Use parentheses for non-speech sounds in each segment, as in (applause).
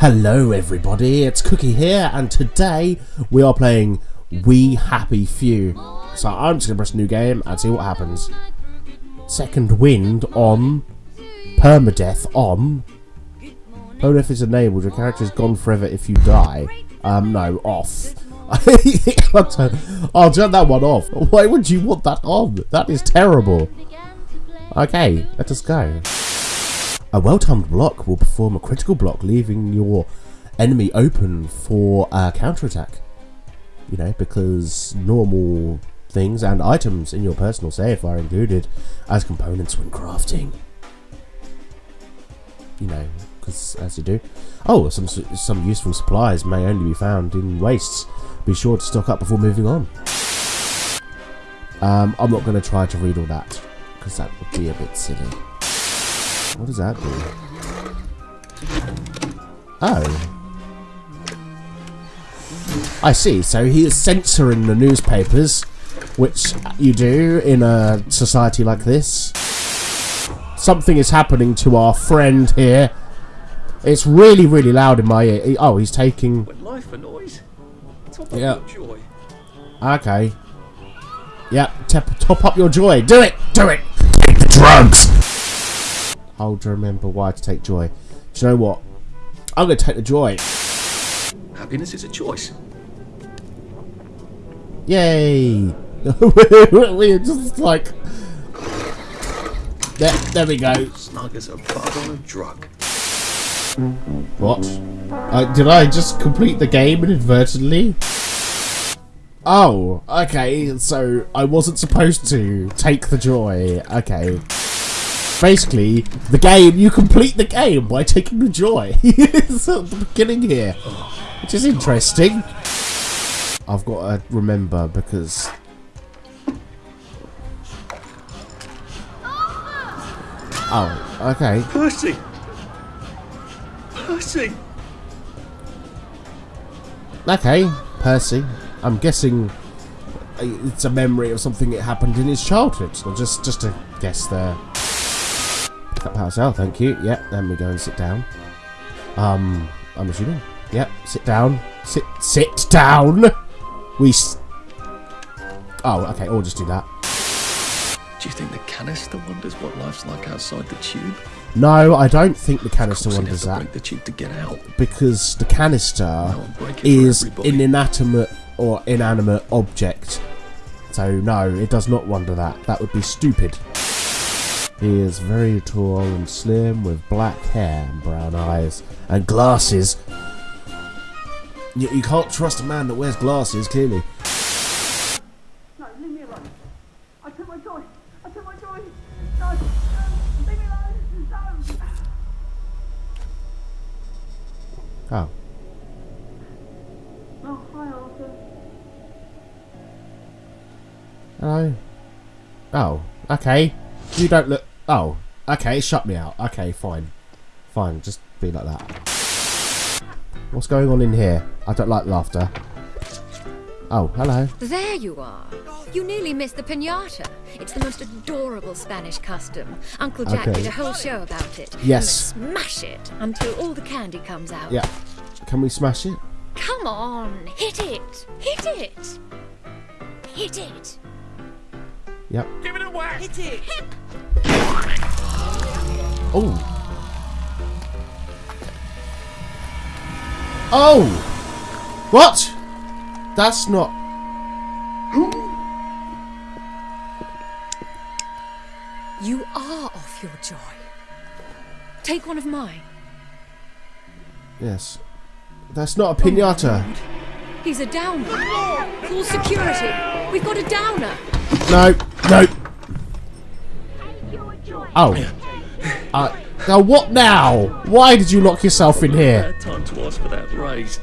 Hello everybody, it's Cookie here and today we are playing We Happy Few. So I'm just going to press new game and see what happens. Second wind on, permadeath on. Permadeath is enabled, your character is gone forever if you die. Um, no, off. (laughs) I'll turn that one off. Why would you want that on? That is terrible. Okay, let us go. A well-timed block will perform a critical block, leaving your enemy open for a counterattack. You know, because normal things and items in your personal safe are included as components when crafting. You know, because as you do. Oh, some some useful supplies may only be found in wastes. Be sure to stock up before moving on. Um, I'm not going to try to read all that because that would be a bit silly. What does that do? Oh. I see, so he is censoring the newspapers, which you do in a society like this. Something is happening to our friend here. It's really, really loud in my ear. Oh, he's taking... When life for noise. Top Yeah. up your joy. Okay. Yep, top, top up your joy. Do it! Do it! Take the drugs! I'll remember why to take joy. Do you know what? I'm going to take the joy. Happiness is a choice. Yay! (laughs) We're just like... There, there we go. Snug as a bug on a drug. What? Uh, did I just complete the game inadvertently? Oh, okay, so I wasn't supposed to take the joy. Okay. Basically, the game, you complete the game by taking the joy. (laughs) it's at the beginning here, which is interesting. I've got to remember because... Oh, okay. Percy! Percy! Okay, Percy. I'm guessing it's a memory of something that happened in his childhood. So just, just a guess there. Up power cell, thank you. Yep, then we go and sit down. Um, I'm assuming. Yep, sit down. Sit, sit down. We. S oh, okay. I'll just do that. Do you think the canister wonders what life's like outside the tube? No, I don't think the canister Of course, he'd wonders that the tube to get out. because the canister I'm breaking for is an inanimate or inanimate object. So no, it does not wonder that. That would be stupid. He is very tall and slim with black hair and brown eyes and glasses. You, you can't trust a man that wears glasses, clearly. No, leave me alone. I took my joy. I took my joy. No, no, leave me alone. No. Oh. Oh, hi, Arthur. Hello? Oh, okay. You don't look... Oh, okay, shut me out. Okay, fine. Fine, just be like that. What's going on in here? I don't like laughter. Oh, hello. There you are. You nearly missed the pinata. It's the most adorable Spanish custom. Uncle Jack Okay. did a whole show about it. Yes. You smash it until all the candy comes out. Yeah. Can we smash it? Come on, hit it. Hit it. Hit it. Yep. Give it a whack! Hit it. Oh. Oh! What? That's not... You are off your joy. Take one of mine. Yes. That's not a pinata. Oh, He's a downer. Call security. We've got a downer. No. No. Oh. Uh, now what now? Why did you lock yourself in here? Bad time to ask for that raise.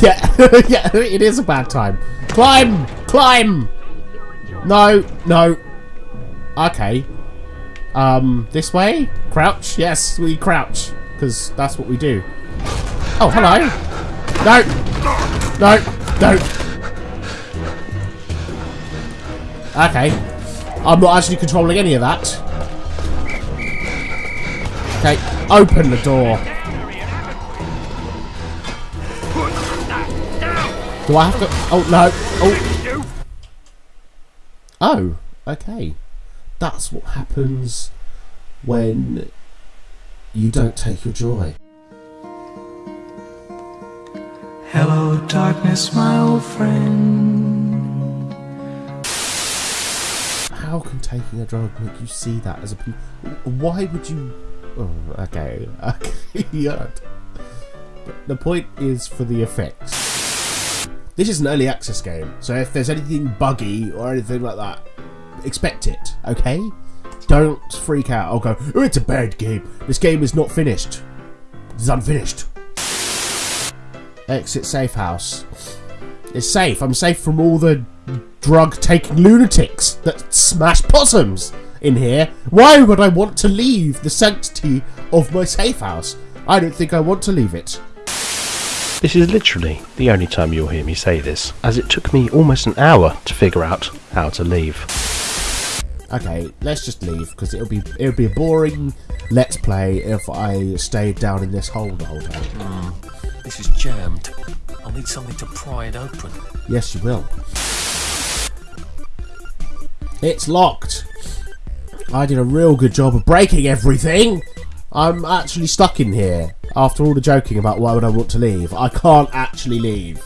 Yeah, (laughs) yeah, it is a bad time. Climb! Climb! No, no. Okay. Um, this way? Crouch? Yes, we crouch. Because that's what we do. Oh, hello. No! No! No! Okay. I'm not actually controlling any of that. Okay, open the door. Do I have to? Oh no! Oh. Oh. Okay. That's what happens when you don't take your joy. Hello, darkness, my old friend. How can taking a drug make you see that as a? Why would you? Okay. (laughs) Okay. The point is for the effects. This is an early access game, so if there's anything buggy or anything like that, expect it. Okay. Don't freak out. I'll go. Oh, it's a bad game. This game is not finished. It's unfinished. Exit safe house. It's safe. I'm safe from all the drug taking lunatics that smash possums in here. Why would I want to leave the sanctity of my safe house? I don't think I want to leave it. This is literally the only time you'll hear me say this, as it took me almost an hour to figure out how to leave. Okay, let's just leave because it'll be it'll be a boring let's play if I stayed down in this hole the whole time. Hmm, this is jammed. I'll need something to pry it open. Yes, you will. It's locked. I did a real good job of breaking everything. I'm actually stuck in here. After all the joking about why would I want to leave, I can't actually leave.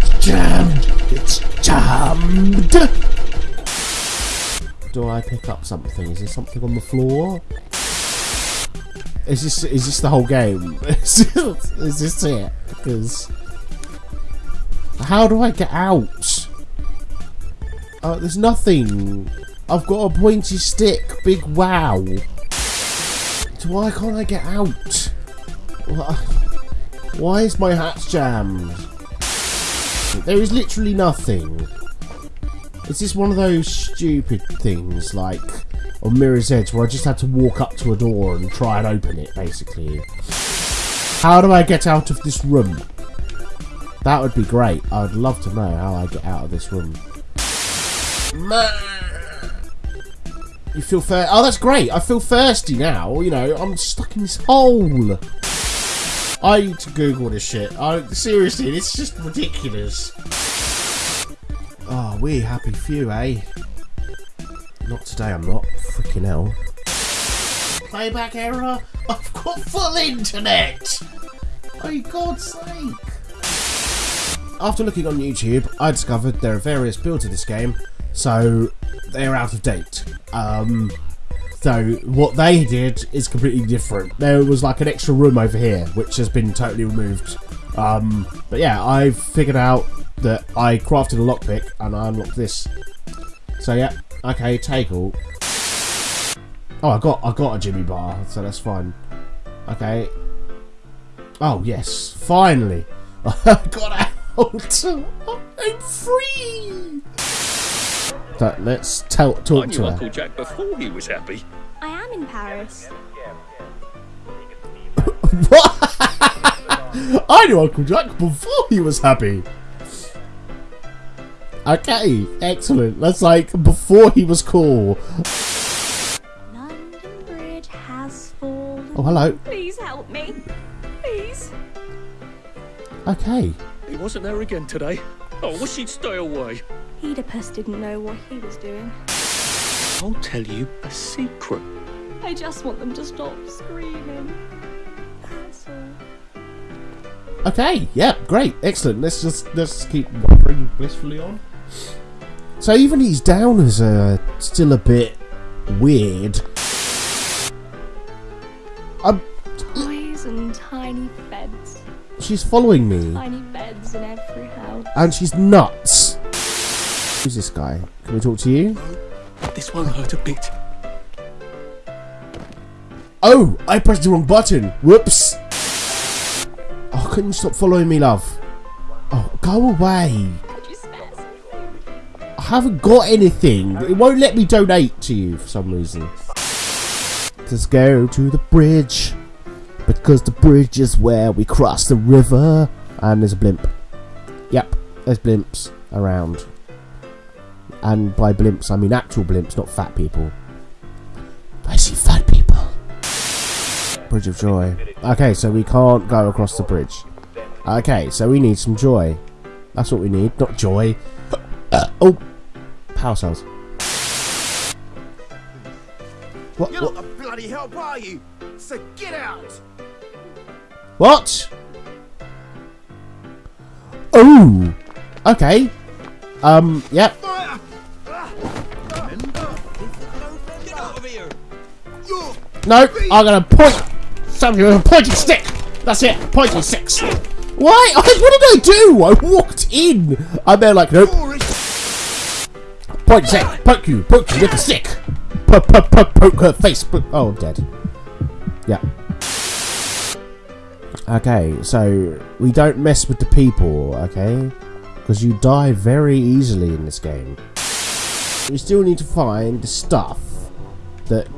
It's jammed. It's jammed. Do I pick up something? Is there something on the floor? Is this is this the whole game? (laughs) is this it? Because how do I get out? Uh, there's nothing. I've got a pointy stick. Big wow. So why can't I get out? Why is my hat jammed? There is literally nothing. Is this one of those stupid things like on Mirror's Edge where I just had to walk up to a door and try and open it, basically? How do I get out of this room? That would be great. I would love to know how I get out of this room. You feel thir- Oh, that's great. I feel thirsty now. You know, I'm stuck in this hole. I need to Google this shit. I, seriously, it's just ridiculous. Oh, we happy few, eh? Not today, I'm not. Freaking hell. Playback error? I've got full internet! Oh, God's sake! After looking on YouTube, I discovered there are various builds of this game, so they're out of date. Um, so what they did is completely different. There was like an extra room over here, which has been totally removed. Um, but yeah, I figured out that I crafted a lockpick and I unlocked this. So yeah, okay, take all. Oh, I got I got a Jimmy bar, so that's fine. Okay. Oh yes, finally, (laughs) I got out. (laughs) I'm free. So let's tell I talk knew to her. Uncle Jack before he was happy. I am in Paris. (laughs) What? I knew Uncle Jack before he was happy. Okay, excellent. That's like before he was cool. London Bridge has fallen. Oh, hello. Please help me. Please. Okay. He wasn't there again today. Oh, wish he'd stay away. Oedipus didn't know what he was doing. I'll tell you a secret. I just want them to stop screaming. That's all. Okay. Yeah. Great. Excellent. Let's just let's keep wandering blissfully on. So even his downers are still a bit weird. I'm, Toys and tiny beds. she's following me, Tiny beds in every house. and she's nuts. Who's this guy? Can we talk to you? This won't hurt a bit. Oh, I pressed the wrong button. Whoops. Oh, couldn't you stop following me, love? Oh, go away. Could you spare something? I haven't got anything. It won't let me donate to you for some reason. Let's go to the bridge. Because the bridge is where we cross the river. And there's a blimp. Yep, there's blimps around. And by blimps, I mean actual blimps, not fat people. I see fat people. Bridge of Joy. Okay, so we can't go across the bridge. Okay, so we need some joy. That's what we need, not joy. (coughs) oh, power cells. What? You're What? not the bloody help, are you? So get out! what? Oh, okay. Um, yep. Fire! Get out of here! You're No, I'm gonna point something with a pointing stick. That's it, pointing sticks. Why? What did I do? I walked in. And they're like, nope. Point stick, poke you, poke you with a stick. Poke, poke, poke, poke her face. Oh, I'm dead. Yeah. Okay, so we don't mess with the people, okay? Because you die very easily in this game. We still need to find the stuff that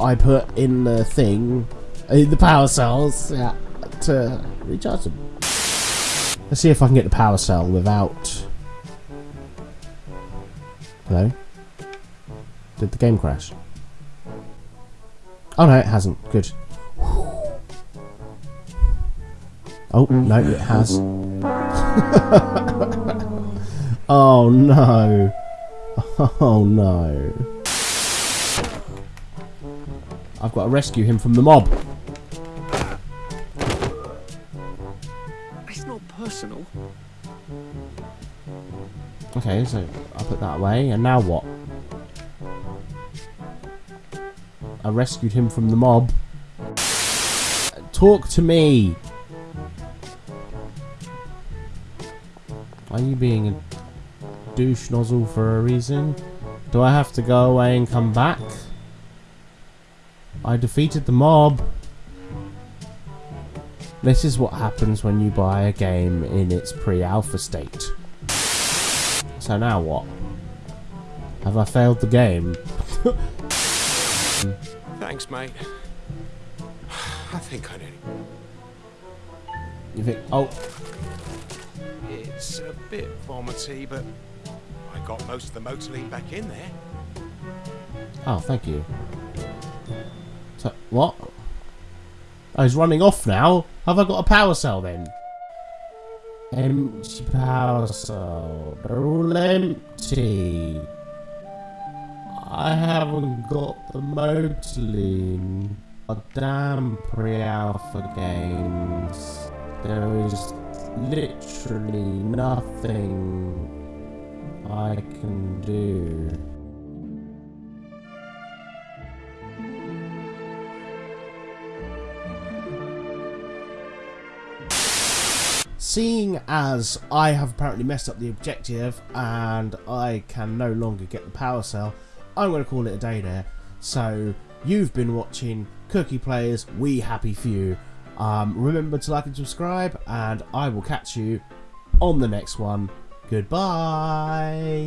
I put in the thing, in the power cells, yeah, to recharge them. Let's see if I can get the power cell without. Hello? Did the game crash? Oh no, it hasn't. Good. Oh, no, it has. (laughs) oh no. (laughs) Oh no. I've got to rescue him from the mob. It's not personal. Okay, so I'll put that away, and now what? I rescued him from the mob. Talk to me! Are you being a douche nozzle for a reason? Do I have to go away and come back? I defeated the mob. This is what happens when you buy a game in its pre-alpha state. So now what? Have I failed the game? Thanks, mate. I think I did. You think? Oh, It's a bit vomity, but I got most of the motoline back in there. oh, thank you. So what? Oh, he's running off now. Have I got a power cell then? Empty power cell. They're all empty. I haven't got the motoline. A damn pre-alpha games. There is literally nothing I can do. Seeing as I have apparently messed up the objective and I can no longer get the power cell, I'm going to call it a day there. So, you've been watching Cookie Players, We Happy Few. Um, remember to like and subscribe, and I will catch you on the next one. Goodbye.